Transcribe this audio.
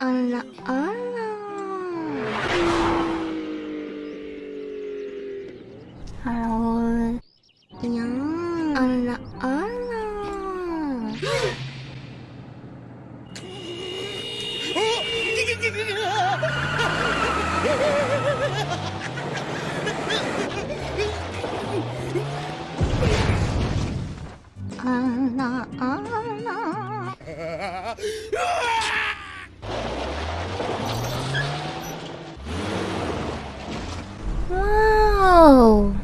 Allah Allah Hello. Nhớ. Allah Allah Allah Allah Oh.